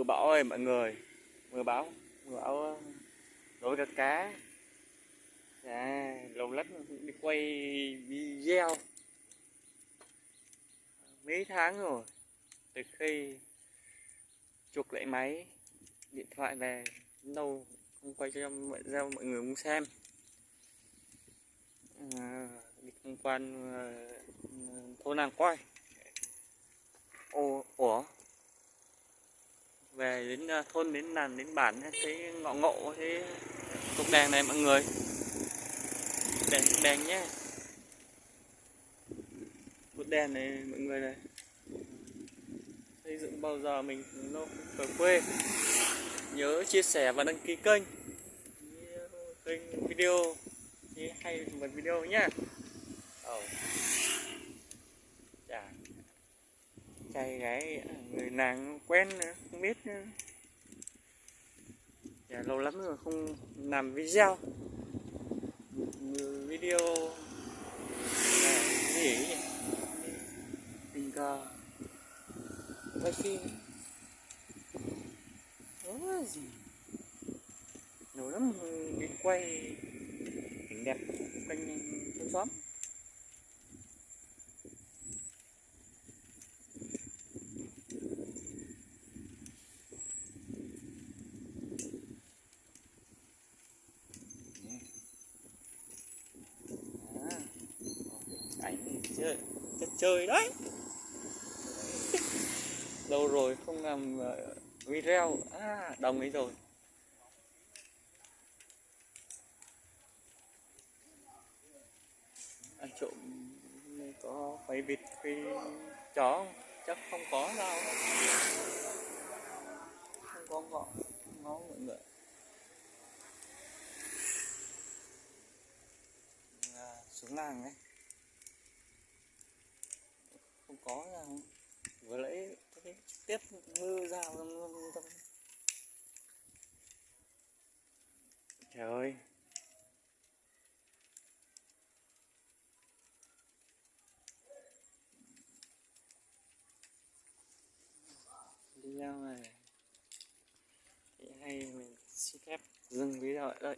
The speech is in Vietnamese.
mưa bão ơi mọi người. Mưa bão mưa bão ờ, đối với cá. À, lâu lắm đi quay video. Mấy tháng rồi từ khi chuộc lại máy điện thoại về lâu không quay cho mọi ra mọi người muốn xem. À, đi tham quan uh, thôn nàng quay ồ ủa? Về đến ờ, thôn, đến làng, đến bản thấy ngọ ngộ, thế cục đèn này mọi người. Đèn đèn nhé. Cột đèn này mọi người này. Xây dựng bao giờ mình nó ở quê. Nhớ chia sẻ và đăng ký kênh. Kênh video hay một video nhé oh. yeah trai gái à, người nàng quen nữa, không biết nữa. Dạ, lâu lắm rồi không làm video. Video là gì nhỉ? Tình cờ. Quay phim. Đó gì? Lâu lắm đi quay. Cảnh đẹp quanh thôn xóm. Ảnh chơi chơi đấy. Lâu rồi không làm ờ, video. À đồng ấy rồi. Ăn trộm có phải vịt phải chó không? chắc không có đâu. Không có ngọ ngó mọi người. À, xuống làng ấy không có ra. Vừa lấy cái tiếp ngư ra trời ơi. Video này thì hay mình xin phép dừng video ở đây.